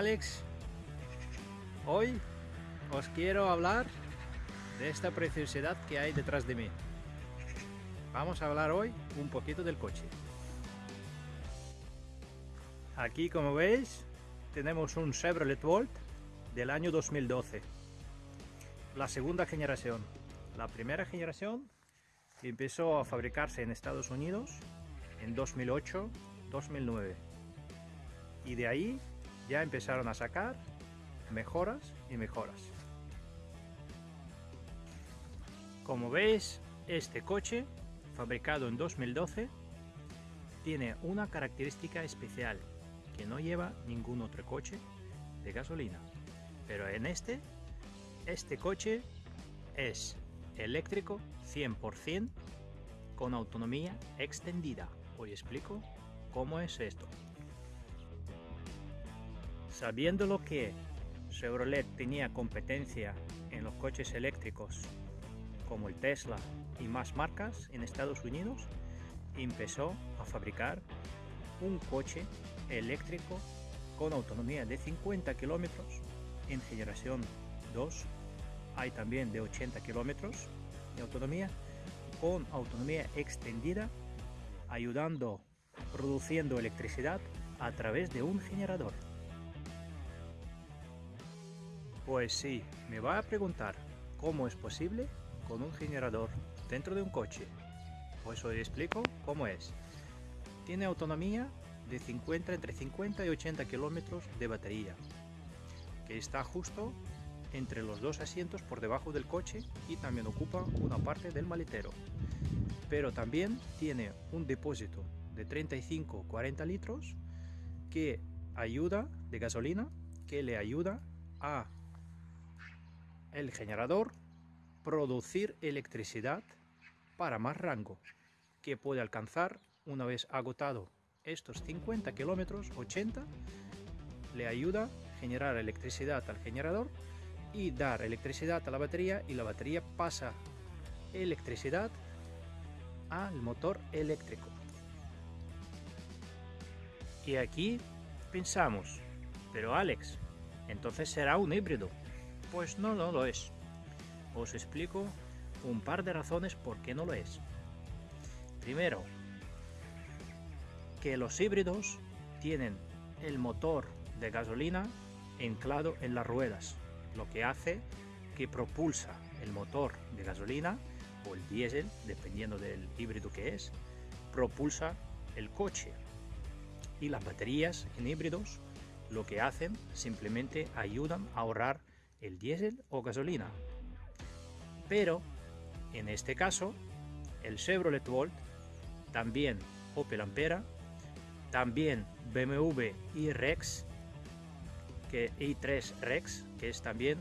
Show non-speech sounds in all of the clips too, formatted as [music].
Alex. Hoy os quiero hablar de esta preciosidad que hay detrás de mí. Vamos a hablar hoy un poquito del coche. Aquí como veis tenemos un Chevrolet Volt del año 2012. La segunda generación. La primera generación empezó a fabricarse en Estados Unidos en 2008-2009 y de ahí ya empezaron a sacar mejoras y mejoras. Como veis, este coche, fabricado en 2012, tiene una característica especial que no lleva ningún otro coche de gasolina. Pero en este, este coche es eléctrico 100% con autonomía extendida. Hoy explico cómo es esto. Sabiendo lo que Chevrolet tenía competencia en los coches eléctricos como el Tesla y más marcas en Estados Unidos, empezó a fabricar un coche eléctrico con autonomía de 50 kilómetros en generación 2. Hay también de 80 kilómetros de autonomía con autonomía extendida, ayudando, produciendo electricidad a través de un generador. Pues sí, me va a preguntar cómo es posible con un generador dentro de un coche. Pues hoy explico cómo es. Tiene autonomía de 50 entre 50 y 80 kilómetros de batería, que está justo entre los dos asientos por debajo del coche y también ocupa una parte del maletero. Pero también tiene un depósito de 35-40 litros que ayuda de gasolina que le ayuda a el generador producir electricidad para más rango que puede alcanzar una vez agotado estos 50 kilómetros 80 le ayuda a generar electricidad al generador y dar electricidad a la batería y la batería pasa electricidad al motor eléctrico. Y aquí pensamos pero Alex entonces será un híbrido pues no, no lo es. Os explico un par de razones por qué no lo es. Primero, que los híbridos tienen el motor de gasolina anclado en las ruedas, lo que hace que propulsa el motor de gasolina o el diésel, dependiendo del híbrido que es, propulsa el coche. Y las baterías en híbridos lo que hacen simplemente ayudan a ahorrar el diésel o gasolina. Pero en este caso, el Chevrolet Volt, también Opel Ampera, también BMW i-Rex, que i3 Rex, que es también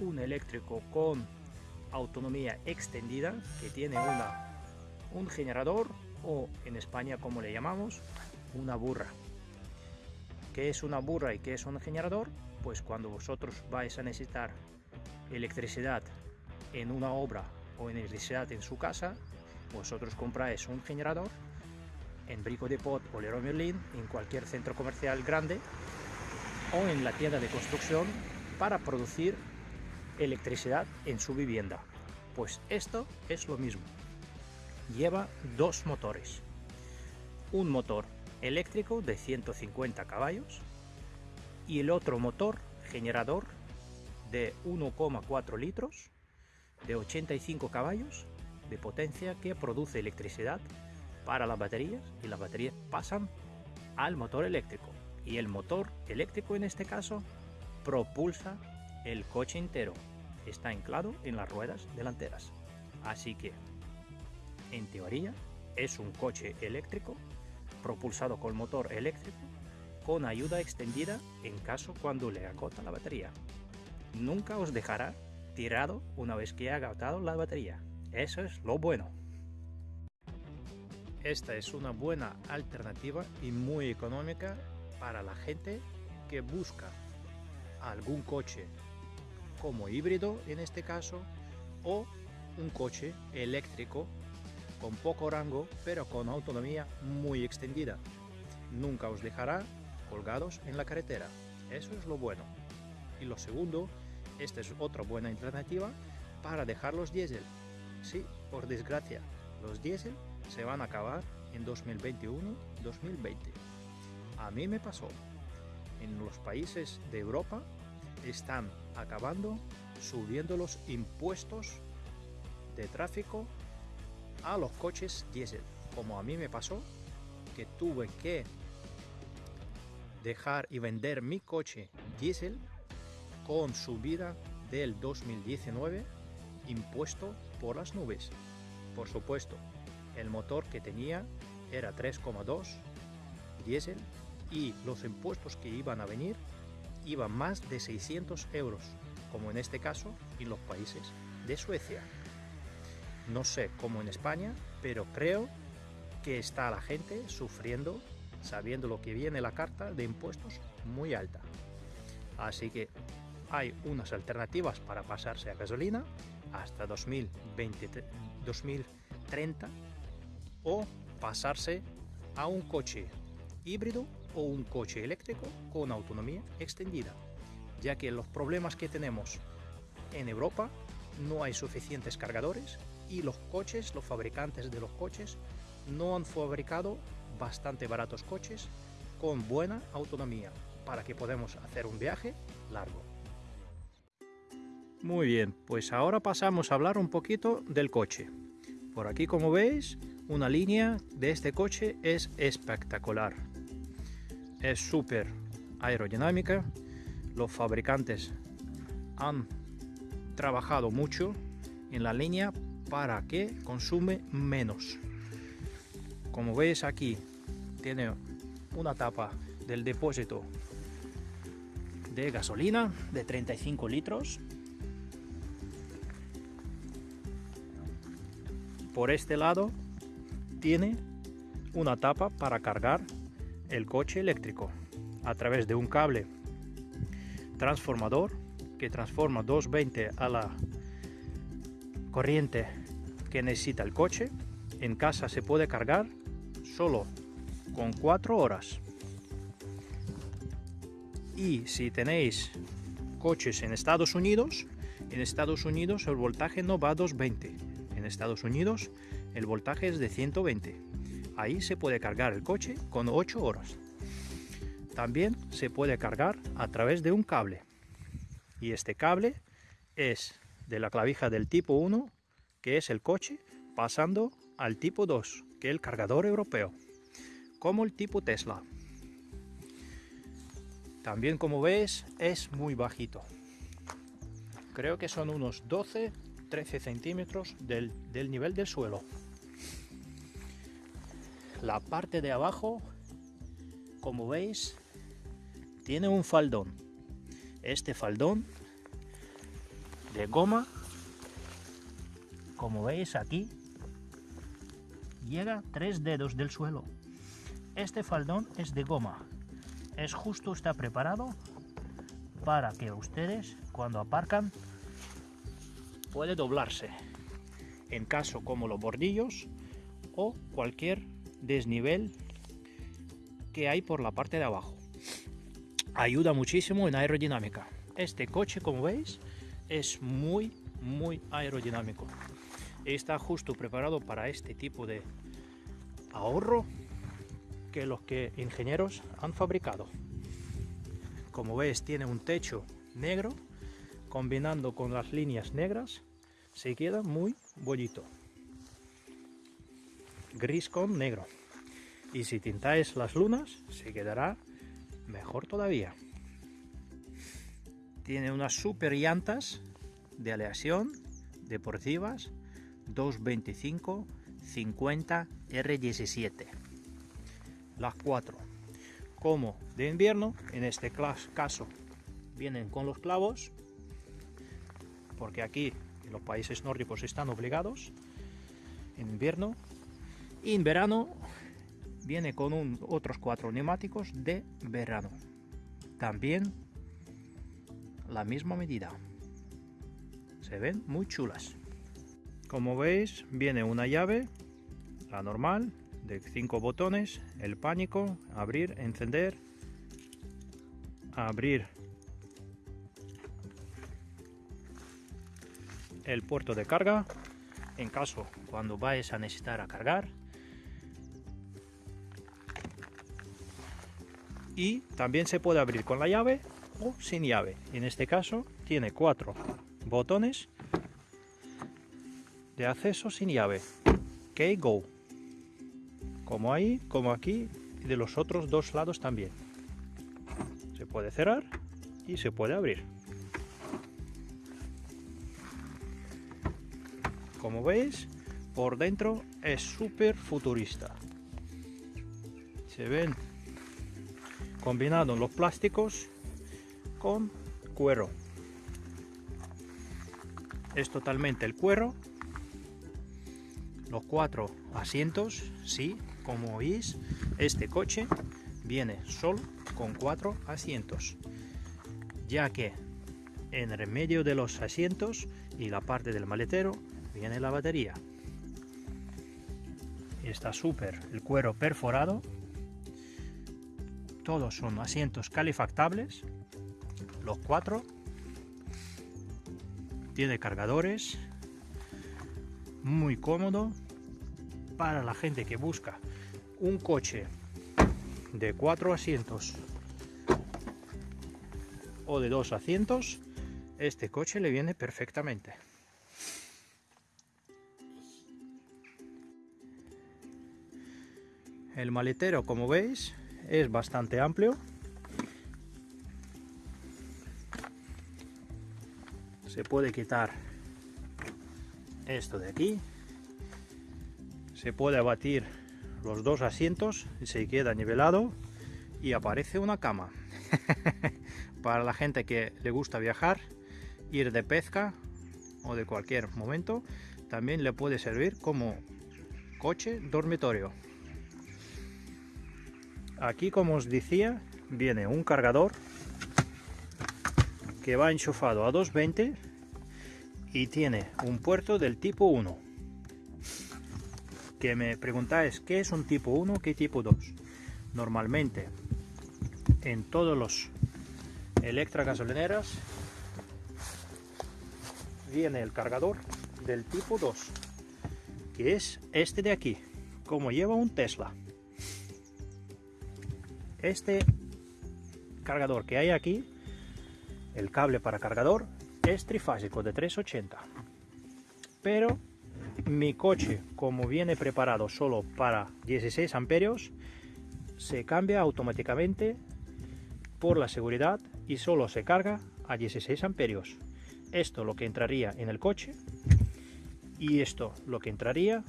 un eléctrico con autonomía extendida, que tiene una, un generador o en España como le llamamos, una burra. ¿Qué es una burra y qué es un generador? Pues cuando vosotros vais a necesitar electricidad en una obra o electricidad en su casa, vosotros compráis un generador en Brico de Pot o Leroy Merlin, en cualquier centro comercial grande o en la tienda de construcción para producir electricidad en su vivienda. Pues esto es lo mismo. Lleva dos motores. Un motor eléctrico de 150 caballos y el otro motor generador de 1,4 litros de 85 caballos de potencia que produce electricidad para las baterías y las baterías pasan al motor eléctrico. Y el motor eléctrico en este caso propulsa el coche entero. Está anclado en las ruedas delanteras. Así que en teoría es un coche eléctrico propulsado con motor eléctrico con ayuda extendida en caso cuando le agota la batería. Nunca os dejará tirado una vez que ha agotado la batería. Eso es lo bueno. Esta es una buena alternativa y muy económica para la gente que busca algún coche como híbrido en este caso o un coche eléctrico con poco rango pero con autonomía muy extendida nunca os dejará colgados en la carretera. Eso es lo bueno. Y lo segundo, esta es otra buena alternativa para dejar los diésel. Sí, por desgracia, los diésel se van a acabar en 2021-2020. A mí me pasó. En los países de Europa están acabando subiendo los impuestos de tráfico a los coches diésel. Como a mí me pasó, que tuve que dejar y vender mi coche diésel con subida del 2019 impuesto por las nubes. Por supuesto, el motor que tenía era 3,2 diésel y los impuestos que iban a venir iban más de 600 euros, como en este caso en los países de Suecia. No sé cómo en España, pero creo que está la gente sufriendo sabiendo lo que viene la carta de impuestos muy alta. Así que hay unas alternativas para pasarse a gasolina hasta 2020, 2030 o pasarse a un coche híbrido o un coche eléctrico con autonomía extendida, ya que los problemas que tenemos en Europa no hay suficientes cargadores y los coches, los fabricantes de los coches, no han fabricado bastante baratos coches con buena autonomía para que podamos hacer un viaje largo. Muy bien, pues ahora pasamos a hablar un poquito del coche. Por aquí como veis, una línea de este coche es espectacular. Es súper aerodinámica. Los fabricantes han trabajado mucho en la línea para que consume menos. Como veis aquí, tiene una tapa del depósito de gasolina de 35 litros. Por este lado tiene una tapa para cargar el coche eléctrico a través de un cable transformador que transforma 220 a la corriente que necesita el coche. En casa se puede cargar solo con 4 horas. Y si tenéis coches en Estados Unidos, en Estados Unidos el voltaje no va a 220. En Estados Unidos el voltaje es de 120. Ahí se puede cargar el coche con 8 horas. También se puede cargar a través de un cable. Y este cable es de la clavija del tipo 1, que es el coche, pasando al tipo 2, que es el cargador europeo, como el tipo Tesla. También como ves es muy bajito. Creo que son unos 12-13 centímetros del, del nivel del suelo. La parte de abajo, como veis, tiene un faldón. Este faldón de goma, como veis aquí, llega tres dedos del suelo. Este faldón es de goma. Es justo, está preparado para que ustedes cuando aparcan puede doblarse en caso como los bordillos o cualquier desnivel que hay por la parte de abajo. Ayuda muchísimo en aerodinámica. Este coche, como veis, es muy, muy aerodinámico está justo preparado para este tipo de ahorro los que ingenieros han fabricado. Como ves tiene un techo negro combinando con las líneas negras se queda muy bonito. Gris con negro. Y si tintáis las lunas se quedará mejor todavía. Tiene unas super llantas de aleación deportivas 225 50 R17 las cuatro. Como de invierno en este caso vienen con los clavos porque aquí en los países nórdicos están obligados en invierno. Y en verano viene con otros cuatro neumáticos de verano. También la misma medida. Se ven muy chulas. Como veis, viene una llave, la normal, de cinco botones, el pánico, abrir, encender, abrir el puerto de carga. En caso cuando vayas a necesitar a cargar. Y también se puede abrir con la llave o sin llave. En este caso tiene cuatro botones de acceso sin llave. Que go como ahí como aquí y de los otros dos lados también. Se puede cerrar y se puede abrir. Como veis por dentro es súper futurista. Se ven combinados los plásticos con cuero. Es totalmente el cuero. Los cuatro asientos sí como veis este coche viene solo con cuatro asientos ya que en el medio de los asientos y la parte del maletero viene la batería. Está súper el cuero perforado. Todos son asientos calefactables. Los cuatro. Tiene cargadores. Muy cómodo para la gente que busca un coche de cuatro asientos o de dos asientos este coche le viene perfectamente El maletero, como veis, es bastante amplio. Se puede quitar esto de aquí. Puede abatir los dos asientos y se queda nivelado y aparece una cama. [laughs] Para la gente que le gusta viajar, ir de pesca o de cualquier momento, también le puede servir como coche dormitorio. Aquí, como os decía, viene un cargador que va enchufado a 220 y tiene un puerto del tipo 1. Que me preguntáis, ¿qué es un tipo 1? ¿Qué tipo 2? Normalmente, en todos los electrogasolineras viene el cargador del tipo 2, que es este de aquí, como lleva un Tesla. Este cargador que hay aquí, el cable para cargador, es trifásico de 380. Pero mi coche, como viene preparado solo para 16 amperios, se cambia automáticamente por la seguridad y solo se carga a 16 amperios. Esto lo que entraría en el coche y esto lo que entraría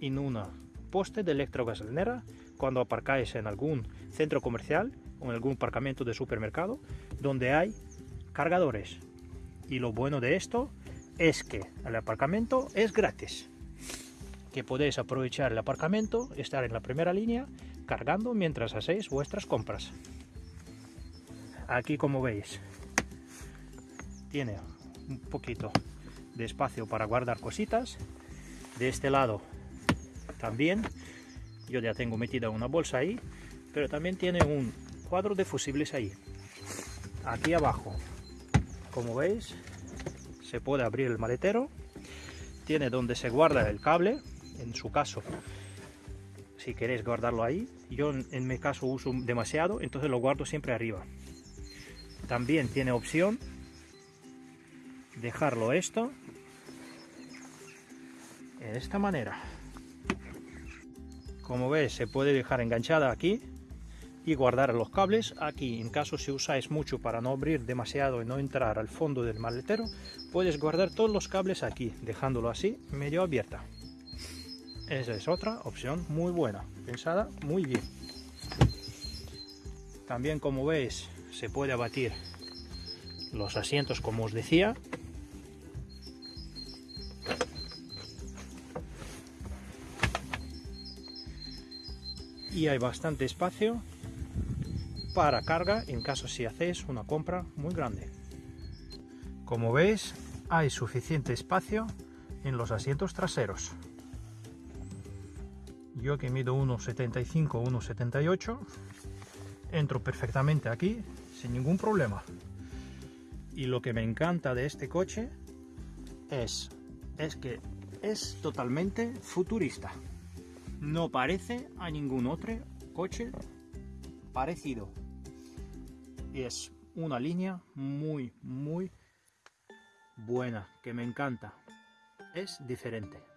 en una poste de electrogasolinera cuando aparcáis en algún centro comercial o en algún aparcamiento de supermercado donde hay cargadores. Y lo bueno de esto es que el aparcamiento es gratis. Que podéis aprovechar el aparcamiento, estar en la primera línea cargando mientras hacéis vuestras compras. Aquí como veis tiene un poquito de espacio para guardar cositas. De este lado también yo ya tengo metida una bolsa ahí pero también tiene un cuadro de fusibles ahí aquí abajo como veis se puede abrir el maletero tiene donde se guarda el cable en su caso. Si queréis guardarlo ahí yo en mi caso uso demasiado entonces lo guardo siempre arriba. También tiene opción dejarlo esto de esta manera. Como ves se puede dejar enganchada aquí y guardar los cables. Aquí en caso si usáis mucho para no abrir demasiado y no entrar al fondo del maletero puedes guardar todos los cables aquí dejándolo así medio abierta esa es otra opción muy buena pensada muy bien también como veis se puede abatir los asientos como os decía y hay bastante espacio para carga en caso si hacéis una compra muy grande. Como veis hay suficiente espacio en los asientos traseros. Yo que mido 1,75, 1,78, entro perfectamente aquí sin ningún problema. Y lo que me encanta de este coche es, es que es totalmente futurista. No parece a ningún otro coche parecido. Es una línea muy, muy buena, que me encanta. Es diferente.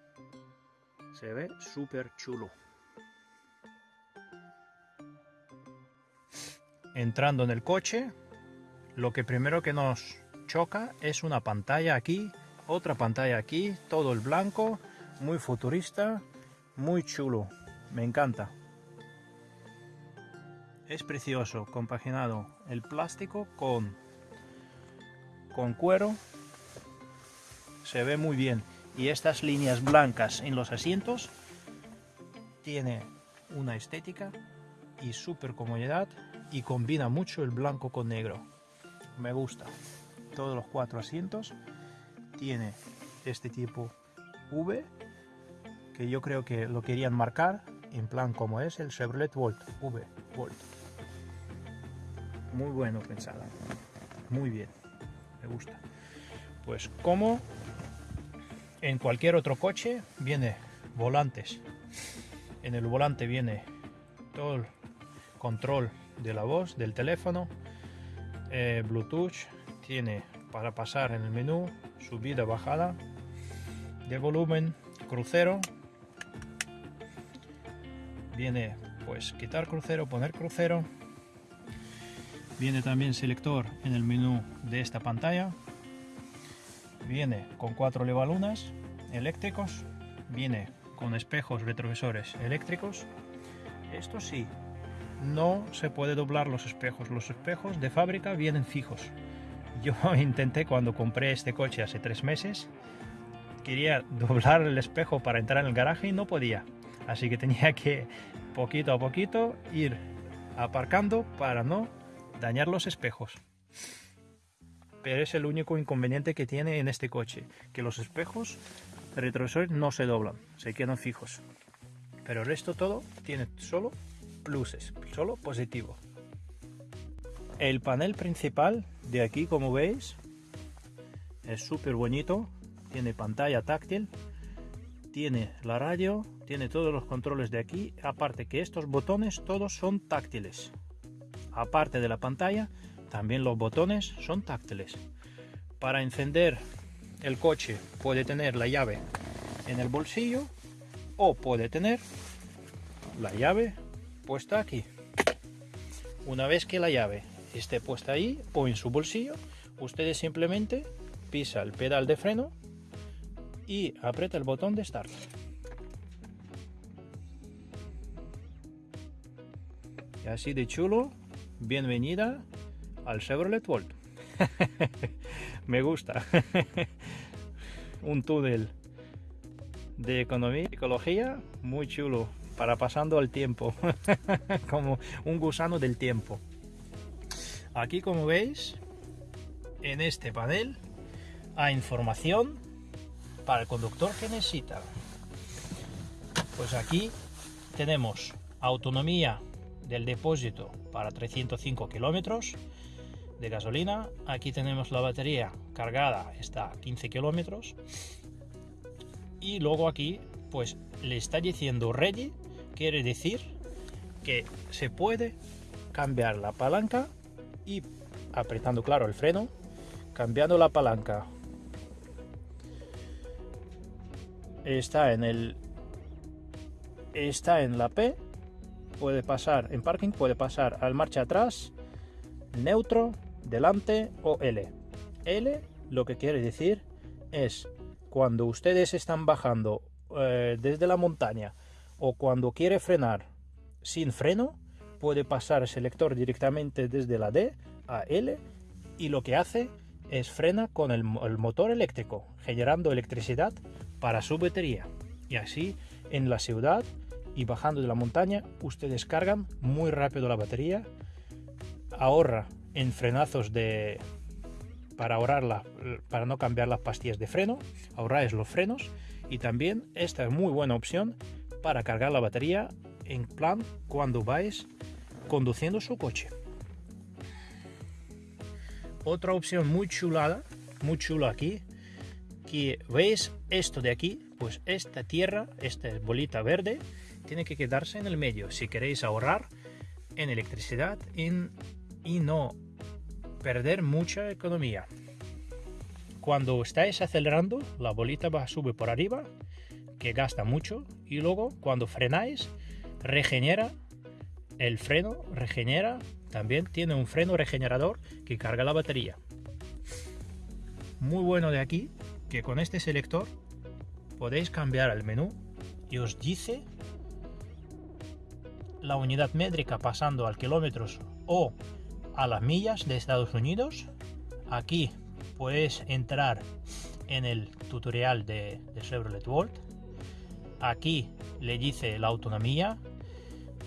Se ve súper chulo. Entrando en el coche, lo que primero que nos choca es una pantalla aquí, otra pantalla aquí, todo el blanco, muy futurista, muy chulo. Me encanta. Es precioso, compaginado el plástico con, con cuero. Se ve muy bien. Y estas líneas blancas en los asientos tiene una estética y súper comodidad y combina mucho el blanco con negro. Me gusta. Todos los cuatro asientos tiene este tipo V que yo creo que lo querían marcar en plan como es el Chevrolet Volt V Volt muy bueno pensada muy bien me gusta pues como en cualquier otro coche viene volantes. En el volante viene todo el control de la voz del teléfono eh, bluetooth tiene para pasar en el menú subida bajada de volumen crucero. Viene pues quitar crucero poner crucero. Viene también selector en el menú de esta pantalla. Viene con cuatro levalunas eléctricos viene con espejos retrovisores eléctricos. Esto sí no se puede doblar los espejos. Los espejos de fábrica vienen fijos. Yo [laughs] intenté cuando compré este coche hace tres meses quería doblar el espejo para entrar en el garaje y no podía. Así que tenía que poquito a poquito ir aparcando para no dañar los espejos. Pero es el único inconveniente que tiene en este coche que los espejos retrovisores no se doblan se quedan fijos. Pero el resto todo tiene solo pluses solo positivo. El panel principal de aquí como veis es súper bonito. Tiene pantalla táctil tiene la radio tiene todos los controles de aquí. Aparte que estos botones todos son táctiles. Aparte de la pantalla también los botones son táctiles. Para encender el coche puede tener la llave en el bolsillo o puede tener la llave puesta aquí. Una vez que la llave esté puesta ahí o en su bolsillo ustedes simplemente pisa el pedal de freno y aprieta el botón de start. Y así de chulo bienvenida al Chevrolet Volt. [laughs] Me gusta [laughs] un túnel de economía ecología muy chulo para pasando el tiempo [laughs] como un gusano del tiempo. Aquí como veis en este panel hay información para el conductor que necesita. Pues aquí tenemos autonomía del depósito para 305 kilómetros de gasolina. Aquí tenemos la batería cargada está a 15 kilómetros. Y luego aquí pues le está diciendo ready quiere decir que se puede cambiar la palanca y apretando claro el freno cambiando la palanca. Está en el está en la P puede pasar en parking puede pasar al marcha atrás neutro delante o L L lo que quiere decir es cuando ustedes están bajando eh, desde la montaña o cuando quiere frenar sin freno puede pasar el selector directamente desde la D a L y lo que hace es frena con el, motor eléctrico, generando electricidad para su batería. Y así en la ciudad y bajando de la montaña, ustedes cargan muy rápido la batería, ahorra en frenazos de para ahorrarla, para no cambiar las pastillas de freno, ahorráis los frenos y también esta es muy buena opción para cargar la batería en plan cuando vais conduciendo su coche. Otra opción muy chulada, muy chula aquí, que veis esto de aquí, pues esta tierra, esta bolita verde, tiene que quedarse en el medio si queréis ahorrar en electricidad y no perder mucha economía. Cuando estáis acelerando, la bolita va a por arriba, que gasta mucho, y luego cuando frenáis, regenera el freno, regenera, también tiene un freno regenerador que carga la batería. Muy bueno de aquí, que con este selector podéis cambiar el menú y os dice la unidad métrica pasando al kilómetros o a las millas de Estados Unidos. Aquí puedes entrar en el tutorial de, Chevrolet Volt. Aquí le dice la autonomía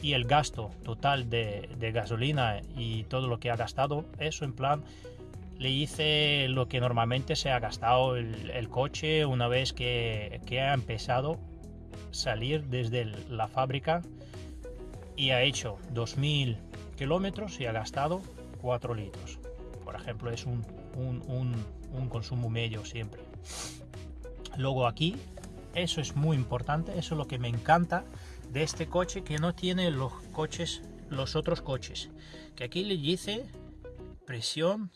y el gasto total de, gasolina y todo lo que ha gastado. Eso en plan le dice lo que normalmente se ha gastado el, coche una vez que, ha empezado a salir desde la fábrica y ha hecho 2000 kilómetros y ha gastado 4 litros. Por ejemplo, es un, un, consumo medio siempre. Luego aquí, eso es muy importante, eso es lo que me encanta de este coche que no tiene los coches, los otros coches. Que aquí le dice presión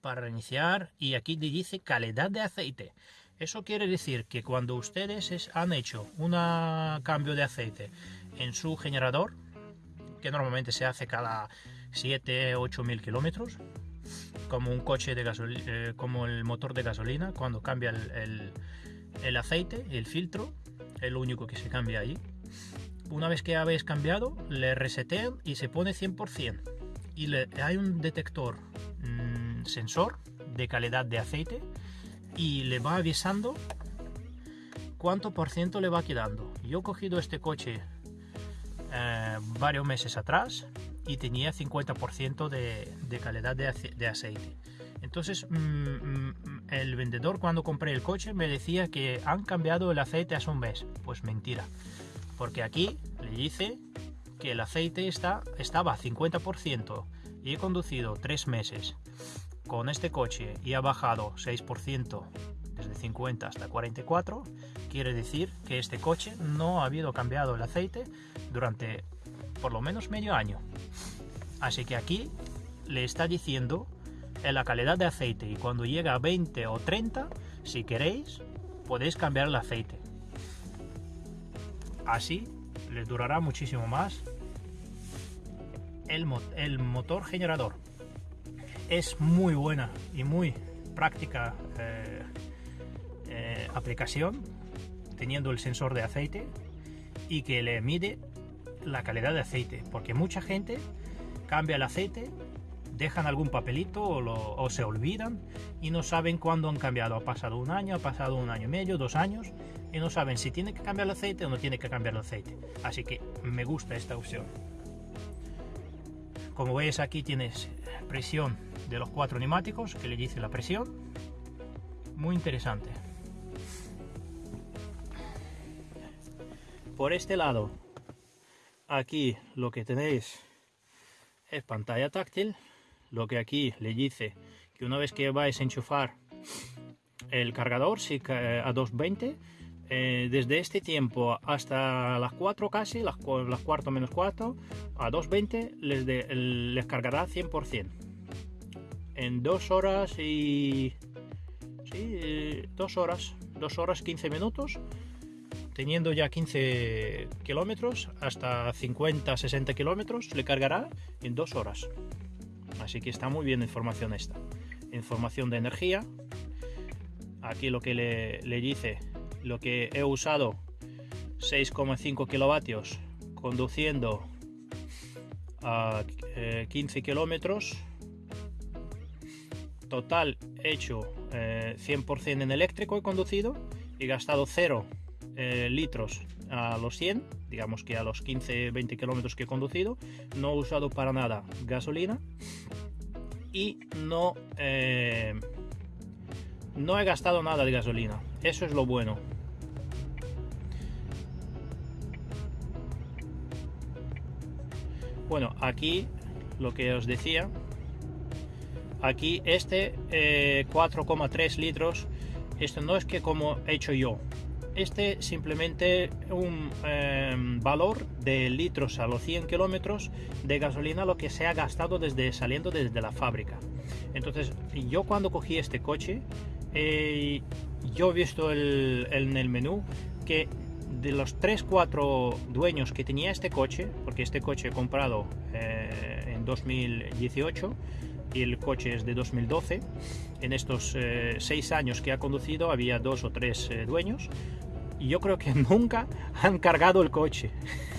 para reiniciar y aquí le dice calidad de aceite. Eso quiere decir que cuando ustedes han hecho un cambio de aceite en su generador, que normalmente se hace cada 7, 8 mil kilómetros, como un coche de gasolina, eh, como el motor de gasolina, cuando cambia el, el, aceite, el filtro, es lo único que se cambia ahí. Una vez que habéis cambiado, le resetean y se pone 100%. Y hay un detector mm, sensor de calidad de aceite y le va avisando cuánto por ciento le va quedando. Yo he cogido este coche eh, varios meses atrás y tenía 50% de, de, calidad de, aceite. Entonces mm, mm, el vendedor cuando compré el coche me decía que han cambiado el aceite hace un mes. Pues mentira, porque aquí le dice que el aceite está, estaba a 50% y he conducido 3 meses con este coche y ha bajado 6% desde 50 hasta 44, quiere decir que este coche no ha habido cambiado el aceite durante por lo menos medio año. Así que aquí le está diciendo en la calidad de aceite y cuando llega a 20 o 30, si queréis, podéis cambiar el aceite. Así les durará muchísimo más el, el motor generador. Es muy buena y muy práctica eh, eh, aplicación teniendo el sensor de aceite y que le mide la calidad de aceite, porque mucha gente cambia el aceite, dejan algún papelito o, se olvidan y no saben cuándo han cambiado. Ha pasado un año, ha pasado un año y medio, dos años y no saben si tiene que cambiar el aceite o no tiene que cambiar el aceite. Así que me gusta esta opción. Como veis aquí tienes presión de los cuatro neumáticos que le dice la presión. Muy interesante. Por este lado. Aquí lo que tenéis es pantalla táctil lo que aquí le dice que una vez que vais a enchufar el cargador si, a 220 eh, desde este tiempo hasta las 4 casi las, las cuarto menos cuarto a 220 les, les cargará 100% en 2 horas y sí, 2 horas 2 horas 15 minutos teniendo ya 15 kilómetros hasta 50-60 kilómetros le cargará en dos horas. Así que está muy bien la información esta. Información de energía. Aquí lo que le, dice lo que he usado 6,5 kilovatios conduciendo a 15 eh, kilómetros. Total hecho 100% eh, en eléctrico he conducido y gastado 0 eh, litros a los 100, digamos que a los 15-20 kilómetros que he conducido, no he usado para nada gasolina y no, eh, no he gastado nada de gasolina. Eso es lo bueno. Bueno, aquí lo que os decía, aquí este eh, 4,3 litros, esto no es que como he hecho yo, este simplemente un em, valor de litros a los 100 kilómetros de gasolina lo que se ha gastado desde saliendo desde la fábrica. Entonces yo cuando cogí este coche eh, yo he visto en el menú que de los 3-4 dueños que tenía este coche porque este coche he comprado eh, en 2018 y el coche es de 2012 en estos 6 eh, años que ha conducido había dos o tres dueños yo creo que [laughs] nunca han cargado el coche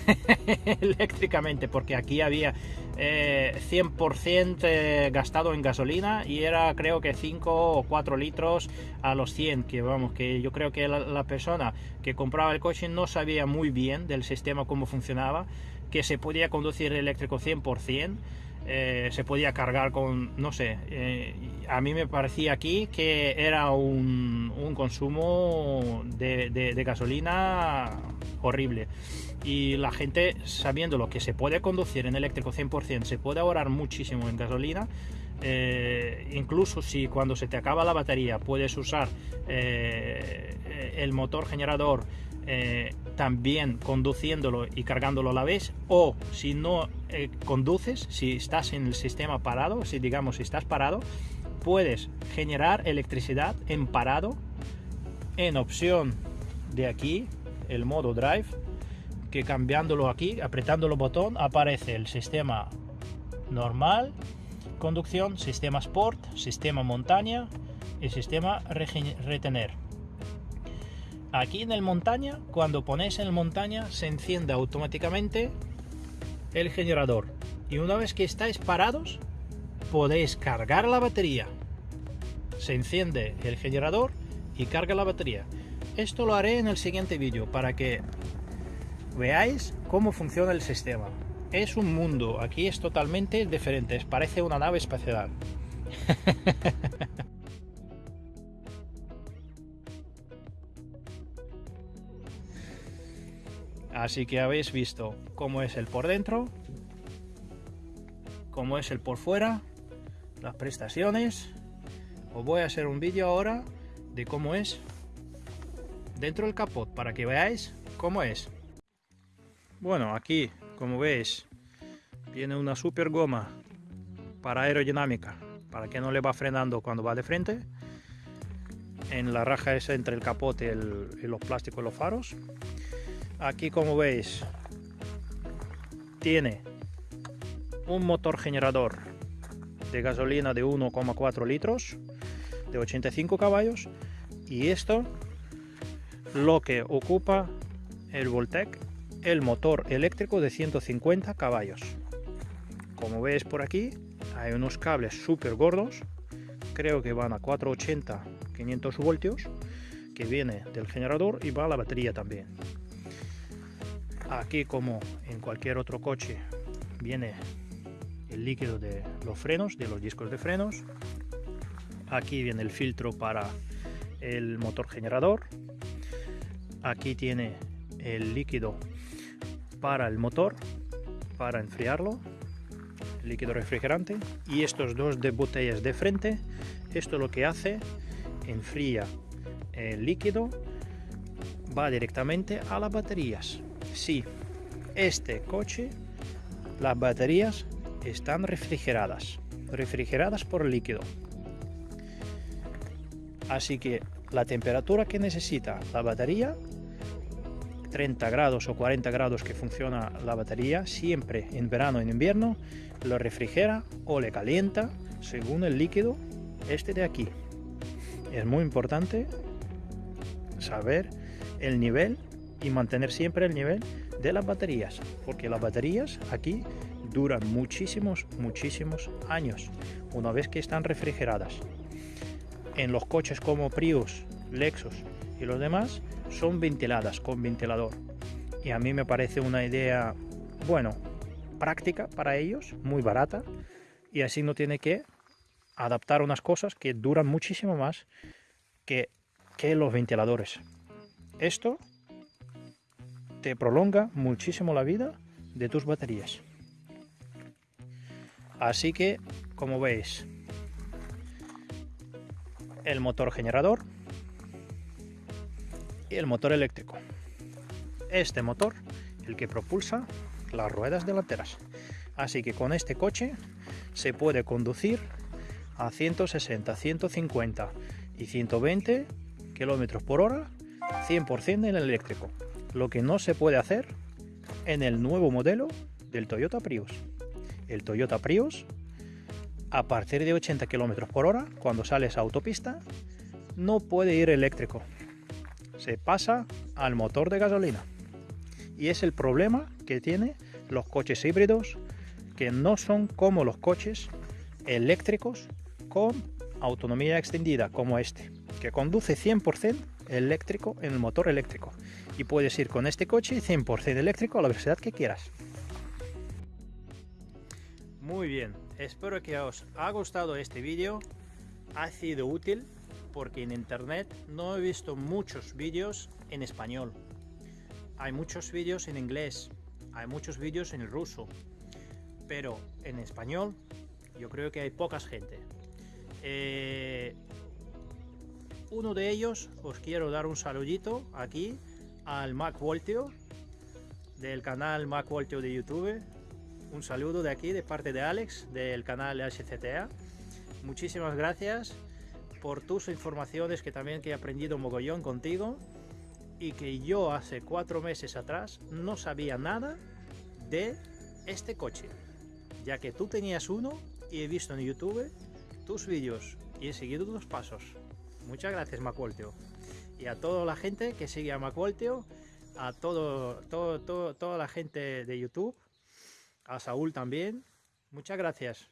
[laughs] eléctricamente porque aquí había 100% eh, eh, gastado en gasolina y era creo que 5 o 4 litros a los 100 que vamos que yo creo que la, persona que compraba el coche no sabía muy bien del sistema cómo funcionaba que se podía conducir eléctrico 100% eh, se podía cargar con, no sé, a mí me parecía aquí que era un, consumo de, gasolina horrible. Y la gente, sabiendo lo que se puede conducir en eléctrico 100%, se puede ahorrar muchísimo en gasolina. Eh, incluso si cuando se te acaba la batería puedes usar eh, el motor generador eh, también conduciéndolo y cargándolo a la vez o si no conduces si estás en el sistema parado si digamos si estás parado puedes generar electricidad en parado. En opción de aquí el modo drive que cambiándolo aquí apretando el botón aparece el sistema normal conducción sistema sport sistema montaña y sistema retener aquí en el montaña cuando pones en el montaña se enciende automáticamente el generador y una vez que estáis parados podéis cargar la batería. Se enciende el generador y carga la batería. Esto lo haré en el siguiente vídeo para que veáis cómo funciona el sistema. Es un mundo, aquí es totalmente diferente, parece una nave espacial. [laughs] Así que habéis visto cómo es el por dentro, cómo es el por fuera las prestaciones. Os voy a hacer un vídeo ahora de cómo es dentro del capot para que veáis cómo es. Bueno aquí como veis tiene una super goma para aerodinámica para que no le va frenando cuando va de frente. En la raja esa entre el capote y, los plásticos y los faros aquí como veis tiene un motor generador de gasolina de 1,4 litros de 85 caballos y esto lo que ocupa el Voltec el motor eléctrico de 150 caballos. Como veis por aquí hay unos cables súper gordos creo que van a 480 500 voltios que viene del generador y va a la batería también aquí como en cualquier otro coche viene el líquido de los frenos, de los discos de frenos. Aquí viene el filtro para el motor generador. Aquí tiene el líquido para el motor, para enfriarlo, líquido refrigerante. Y estos dos de botellas de frente, esto lo que hace, enfría el líquido, va directamente a las baterías. Si este coche, las baterías están refrigeradas, refrigeradas por líquido. Así que la temperatura que necesita la batería, 30 grados o 40 grados que funciona la batería, siempre en verano en invierno, lo refrigera o le calienta según el líquido este de aquí. Es muy importante saber el nivel y mantener siempre el nivel de las baterías, porque las baterías aquí duran muchísimos, muchísimos años una vez que están refrigeradas. En los coches como Prius, Lexus y los demás son ventiladas con ventilador. Y a mí me parece una idea, bueno, práctica para ellos, muy barata. Y así no tiene que adaptar unas cosas que duran muchísimo más que, que los ventiladores. Esto te prolonga muchísimo la vida de tus baterías. Así que, como veis, el motor generador y el motor eléctrico. Este motor, el que propulsa las ruedas delanteras. Así que con este coche se puede conducir a 160, 150 y 120 kilómetros por hora 100% en el eléctrico. Lo que no se puede hacer en el nuevo modelo del Toyota Prius. El Toyota Prius, a partir de 80 kilómetros por hora, cuando sales a autopista, no puede ir eléctrico. Se pasa al motor de gasolina. Y es el problema que tiene los coches híbridos que no son como los coches eléctricos con autonomía extendida como este, que conduce 100% eléctrico en el motor eléctrico. Y puedes ir con este coche 100% eléctrico a la velocidad que quieras. Muy bien, espero que os haya gustado este vídeo, ha sido útil porque en internet no he visto muchos vídeos en español. Hay muchos vídeos en inglés, hay muchos vídeos en ruso, pero en español yo creo que hay pocas gente. Eh, uno de ellos os quiero dar un saludito aquí al Mac Voltio del canal Mac Voltio de YouTube. Un saludo de aquí de parte de Alex del canal HCTA. Muchísimas gracias por tus informaciones que también que he aprendido mogollón contigo y que yo hace cuatro meses atrás no sabía nada de este coche ya que tú tenías uno y he visto en YouTube tus vídeos y he seguido tus pasos. Muchas gracias Macuolteo. Y a toda la gente que sigue a Macuolteo, a todo, todo, todo, toda la gente de YouTube, a Saúl también, muchas gracias.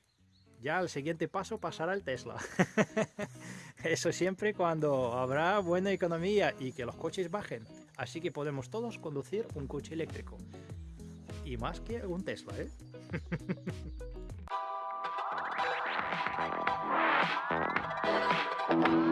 Ya al siguiente paso pasará el Tesla. [laughs] Eso siempre cuando habrá buena economía y que los coches bajen. Así que podemos todos conducir un coche eléctrico. Y más que un Tesla, ¿eh? [laughs]